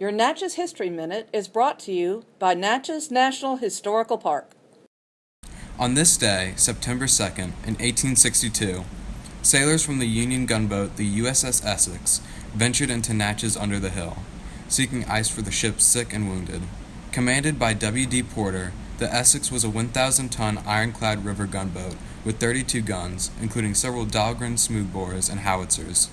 Your Natchez History Minute is brought to you by Natchez National Historical Park. On this day, September 2nd, in 1862, sailors from the Union gunboat the USS Essex ventured into Natchez under the hill, seeking ice for the ship's sick and wounded. Commanded by W.D. Porter, the Essex was a 1,000-ton ironclad river gunboat with 32 guns, including several Dahlgren smoothbores and howitzers.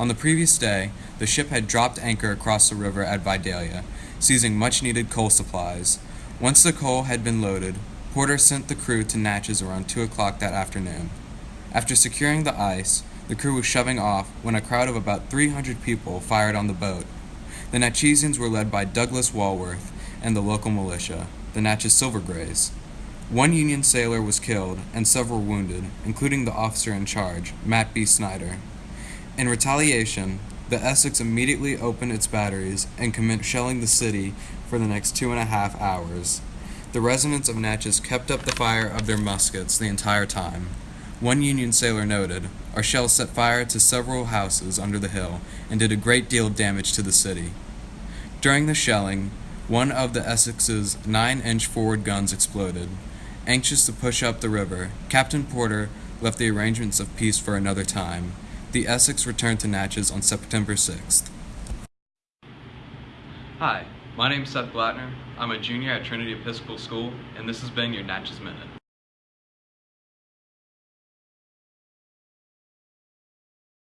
On the previous day, the ship had dropped anchor across the river at Vidalia, seizing much-needed coal supplies. Once the coal had been loaded, Porter sent the crew to Natchez around 2 o'clock that afternoon. After securing the ice, the crew was shoving off when a crowd of about 300 people fired on the boat. The Natchezians were led by Douglas Walworth and the local militia, the Natchez Silver Grays. One Union sailor was killed and several wounded, including the officer in charge, Matt B. Snyder. In retaliation, the Essex immediately opened its batteries and commenced shelling the city for the next two and a half hours. The residents of Natchez kept up the fire of their muskets the entire time. One Union sailor noted, Our shells set fire to several houses under the hill and did a great deal of damage to the city. During the shelling, one of the Essex's 9-inch forward guns exploded. Anxious to push up the river, Captain Porter left the arrangements of peace for another time. The Essex returned to Natchez on September 6th. Hi, my name is Seth Blattner. I'm a junior at Trinity Episcopal School, and this has been your Natchez Minute.